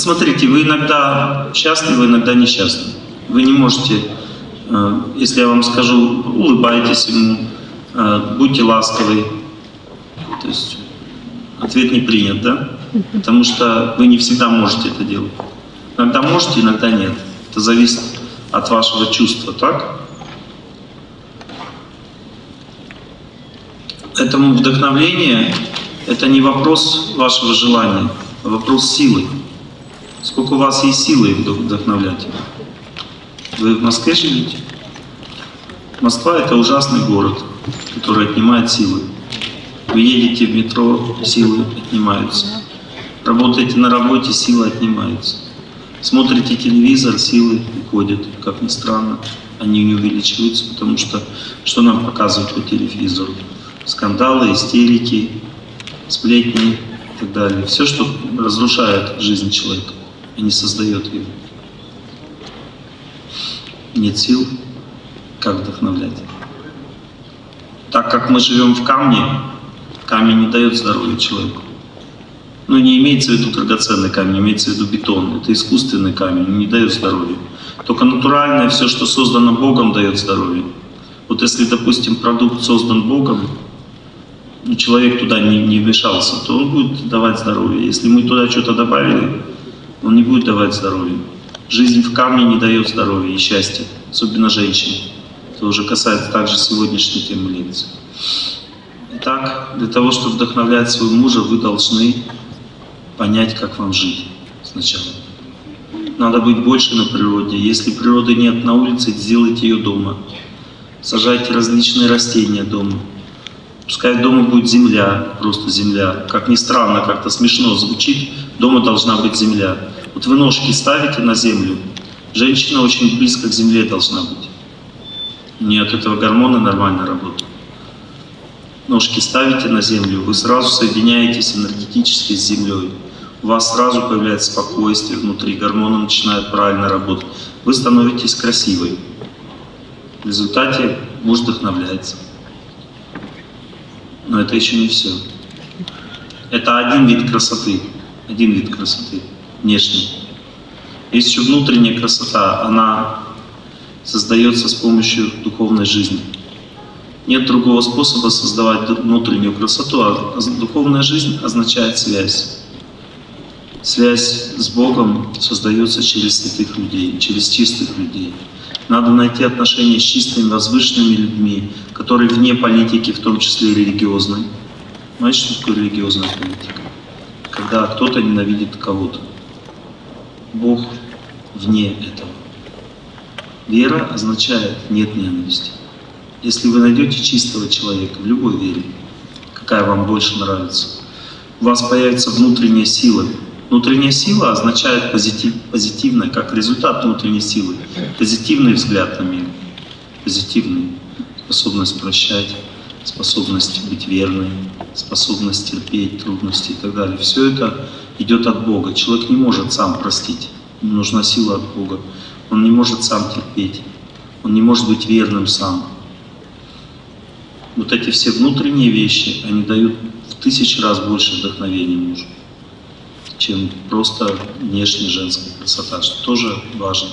Смотрите, вы иногда счастливы, иногда несчастливы. Вы не можете, э, если я вам скажу, улыбайтесь ему, э, будьте ласковы. То есть ответ не принят, да? Потому что вы не всегда можете это делать. Иногда можете, иногда нет. Это зависит от вашего чувства, так? Этому вдохновление – это не вопрос вашего желания, а вопрос силы. Сколько у вас есть силы вдохновлять? Вы в Москве живете? Москва – это ужасный город, который отнимает силы. Вы едете в метро, силы отнимаются. Работаете на работе, силы отнимаются. Смотрите телевизор, силы уходят, как ни странно. Они не увеличиваются, потому что что нам показывают по телевизору? Скандалы, истерики, сплетни и так далее. Все, что разрушает жизнь человека, а не создает ее. Нет сил, как вдохновлять. Так как мы живем в камне, камень не дает здоровья человеку. Ну, не имеется в виду драгоценный камень, имеется в виду бетон. Это искусственный камень, не дает здоровья. Только натуральное, все, что создано Богом, дает здоровье. Вот если, допустим, продукт создан Богом, и человек туда не, не вмешался, то он будет давать здоровье. Если мы туда что-то добавили, он не будет давать здоровье. Жизнь в камне не дает здоровья и счастья, особенно женщине. Это уже касается также сегодняшней темы лекции. Итак, для того, чтобы вдохновлять своего мужа, вы должны понять, как вам жить сначала. Надо быть больше на природе. Если природы нет на улице, сделайте ее дома. Сажайте различные растения дома. Пускай дома будет земля, просто земля. Как ни странно, как-то смешно звучит, дома должна быть земля. Вот вы ножки ставите на землю, женщина очень близко к земле должна быть. Не от этого гормоны нормально работают ножки ставите на землю, вы сразу соединяетесь энергетически с землей у вас сразу появляется спокойствие внутри, гормоны начинают правильно работать. Вы становитесь красивой. В результате муж вдохновляется. Но это еще не все. Это один вид красоты. Один вид красоты. Внешний. Есть еще внутренняя красота. Она создается с помощью духовной жизни. Нет другого способа создавать внутреннюю красоту, а духовная жизнь означает связь. Связь с Богом создается через святых людей, через чистых людей. Надо найти отношения с чистыми, возвышенными людьми, которые вне политики, в том числе и религиозной. Знаете, что такое религиозная политика? Когда кто-то ненавидит кого-то. Бог вне этого. Вера означает «нет ненависти». Если вы найдете чистого человека в любой вере, какая вам больше нравится, у вас появится внутренняя сила, Внутренняя сила означает позитив, позитивное, как результат внутренней силы, позитивный взгляд на мир, позитивный, способность прощать, способность быть верной, способность терпеть трудности и так далее. Все это идет от Бога. Человек не может сам простить, ему нужна сила от Бога. Он не может сам терпеть, он не может быть верным сам. Вот эти все внутренние вещи, они дают в тысячи раз больше вдохновения мужу чем просто внешняя женская красота, что тоже важно.